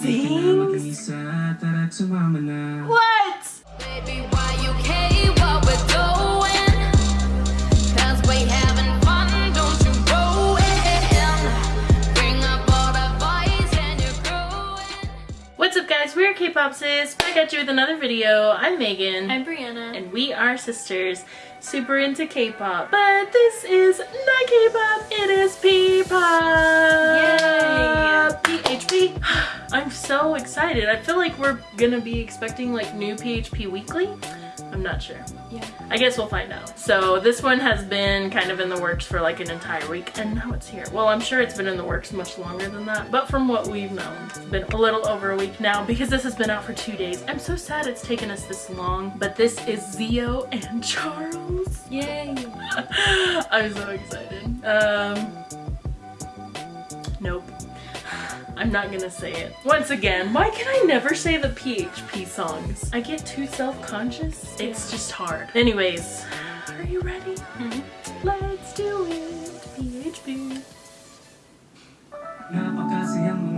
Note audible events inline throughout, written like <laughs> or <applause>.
sings? What? Baby, why you care what we're doing? Cause we having fun, don't you go in. Bring up all the boys and you're growing. What's up guys, we're K-Pop Sis, back at you with another video. I'm Megan. I'm Brianna. and we are sisters, super into K-pop. But this is not K-pop, it is P-pop! Yay! <sighs> I'm so excited. I feel like we're gonna be expecting like new PHP weekly. I'm not sure. yeah. I guess we'll find out. So this one has been kind of in the works for like an entire week and now it's here. Well, I'm sure it's been in the works much longer than that, but from what we've known, it's been a little over a week now because this has been out for two days. I'm so sad it's taken us this long, but this is Zio and Charles. Yay. <laughs> I'm so excited. Um, nope. I'm not gonna say it. Once again, why can I never say the PHP songs? I get too self-conscious. It's just hard. Anyways, are you ready? Mm-hmm. Let's do it. PHP. Napakasayang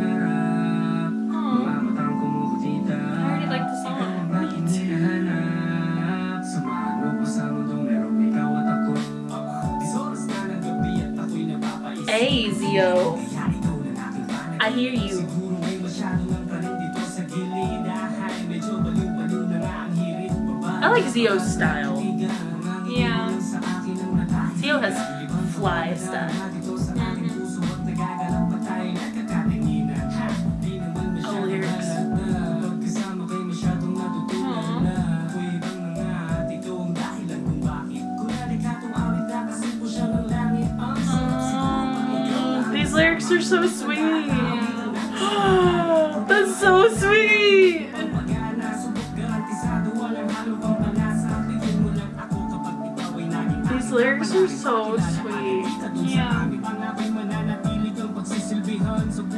I hear you. Siguro may masyado lang pa rin dito sa gilid Ay, medyo baliw-baliw na nga ang hirit Babae I like Zio's style. Yeah. sa akin ang natay Zio has fly style. Dito sa aking puso at nagagalak pa tayo nagkakatanginan Ha, di naman Oh, lyrics. Pagkasama kay masyadong natutunan Aw. na Ako'y ibang mga at ito ang dahilan kung bakit Ko nalikatong awit na kasi po siya ng langit Ang sarap siguro pag ikaw ang These lyrics are so sweet. Ikaw ay naging These lyrics are so sweet. Yeah.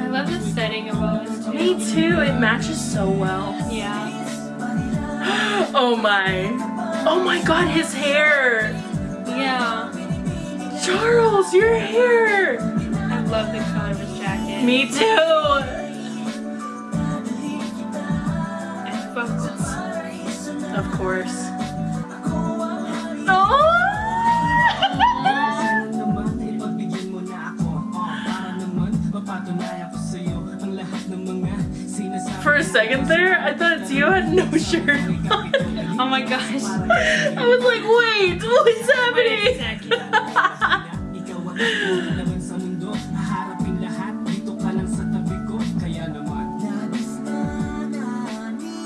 I love the setting of all this too. Me too. It matches so well. Yeah. <gasps> Oh my. Oh my god, his hair. Yeah. Charles, your hair. I love the color of his jacket. Me too. Course. <laughs> For a second there, I thought Zio had no <laughs> shirt on. Oh my gosh. I was like, wait, what's happening?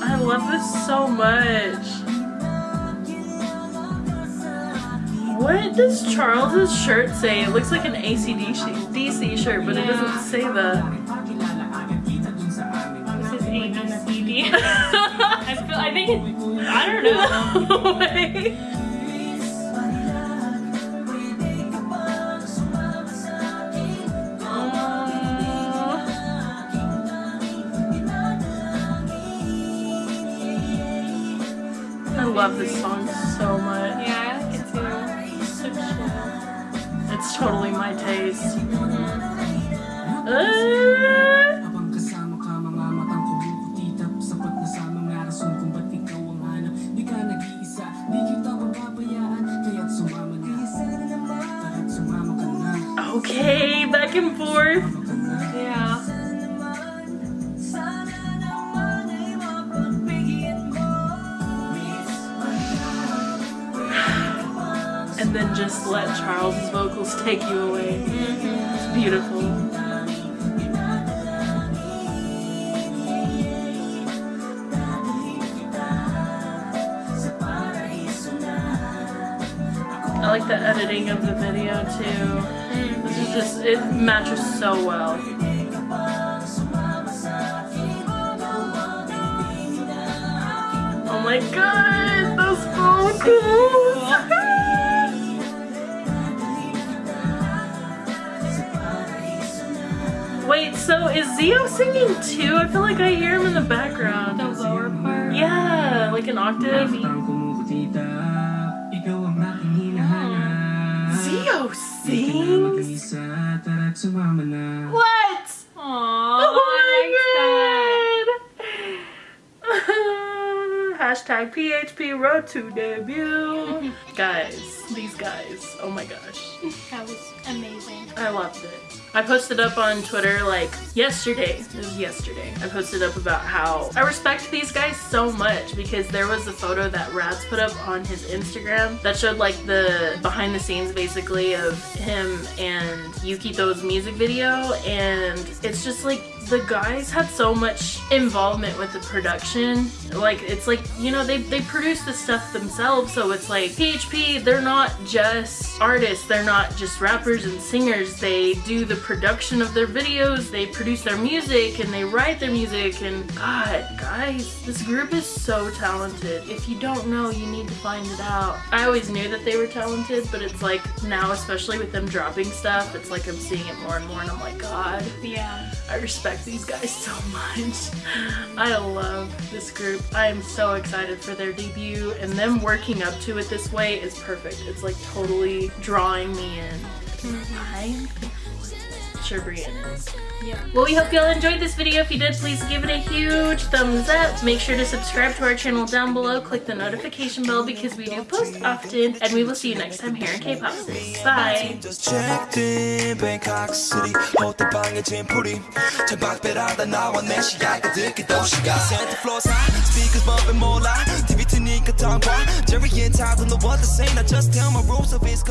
I love this so much. What does Charles's shirt say? It looks like an ACDC DC shirt, but it doesn't say the. This is ABCD. <laughs> I feel. I think it. I don't know. Wait. <laughs> Um, I love this song so much. Yeah, It's totally my taste. Uh, okay, back and forth. Yeah. Then just let Charles's vocals take you away. It's beautiful. I like the editing of the video too. This is just, it matches so well. Oh my god, those vocals! <laughs> So is Zio singing too? I feel like I hear him in the background. The lower part? Yeah, like an octave. Hmm. Zio sings? What? Aww, oh my god! <laughs> Hashtag PHP Road to Debut. <laughs> guys, these guys. Oh my gosh. That was amazing. I loved it. I posted up on Twitter like yesterday. It was yesterday. I posted up about how I respect these guys so much because there was a photo that Rats put up on his Instagram that showed like the behind the scenes basically of him and Yukito's music video and it's just like the guys had so much involvement with the production. Like it's like, you know, they they produce the stuff themselves, so it's like PHP, they're not just artists, they're not just rappers and singers. They do the production of their videos, they produce their music and they write their music and god, guys, this group is so talented. If you don't know, you need to find it out. I always knew that they were talented, but it's like now especially with them dropping stuff, it's like I'm seeing it more and more and I'm like, god, Yeah. I respect these guys <laughs> so much. I love this group. I am so excited for their debut and them working up to it this way is perfect. It's like totally drawing me in. I'm sure Brianna. Yeah. Well, we hope y'all enjoyed this video. If you did, please give it a huge thumbs up. Make sure to subscribe to our channel down below. Click the notification bell because we do post often. And we will see you next time here in K-Pop Bye! Know what to say Now just tell my rules of his